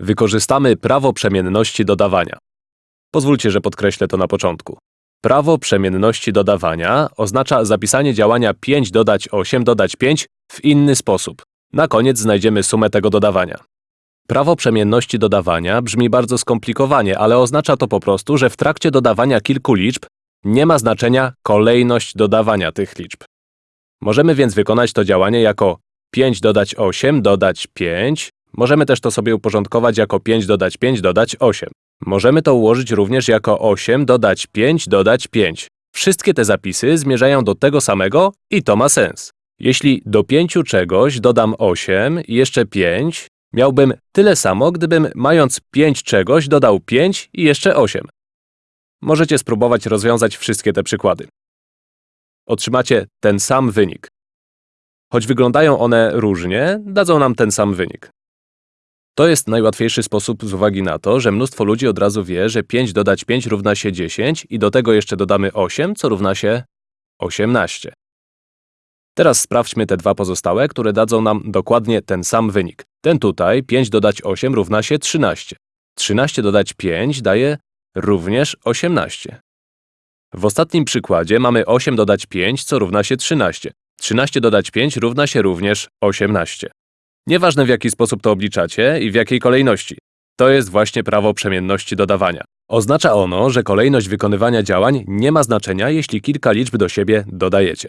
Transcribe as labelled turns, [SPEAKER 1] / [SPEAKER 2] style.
[SPEAKER 1] Wykorzystamy prawo przemienności dodawania. Pozwólcie, że podkreślę to na początku. Prawo przemienności dodawania oznacza zapisanie działania 5 dodać 8 dodać 5 w inny sposób. Na koniec znajdziemy sumę tego dodawania. Prawo przemienności dodawania brzmi bardzo skomplikowanie, ale oznacza to po prostu, że w trakcie dodawania kilku liczb nie ma znaczenia kolejność dodawania tych liczb. Możemy więc wykonać to działanie jako 5 dodać 8 dodać 5. Możemy też to sobie uporządkować jako 5 dodać 5 dodać 8. Możemy to ułożyć również jako 8 dodać 5 dodać 5. Wszystkie te zapisy zmierzają do tego samego i to ma sens. Jeśli do 5 czegoś dodam 8 i jeszcze 5, miałbym tyle samo, gdybym mając 5 czegoś dodał 5 i jeszcze 8. Możecie spróbować rozwiązać wszystkie te przykłady. Otrzymacie ten sam wynik. Choć wyglądają one różnie, dadzą nam ten sam wynik. To jest najłatwiejszy sposób z uwagi na to, że mnóstwo ludzi od razu wie, że 5 dodać 5 równa się 10 i do tego jeszcze dodamy 8, co równa się 18. Teraz sprawdźmy te dwa pozostałe, które dadzą nam dokładnie ten sam wynik. Ten tutaj, 5 dodać 8 równa się 13. 13 dodać 5 daje również 18. W ostatnim przykładzie mamy 8 dodać 5, co równa się 13. 13 dodać 5 równa się również 18. Nieważne w jaki sposób to obliczacie i w jakiej kolejności. To jest właśnie prawo przemienności dodawania. Oznacza ono, że kolejność wykonywania działań nie ma znaczenia, jeśli kilka liczb do siebie dodajecie.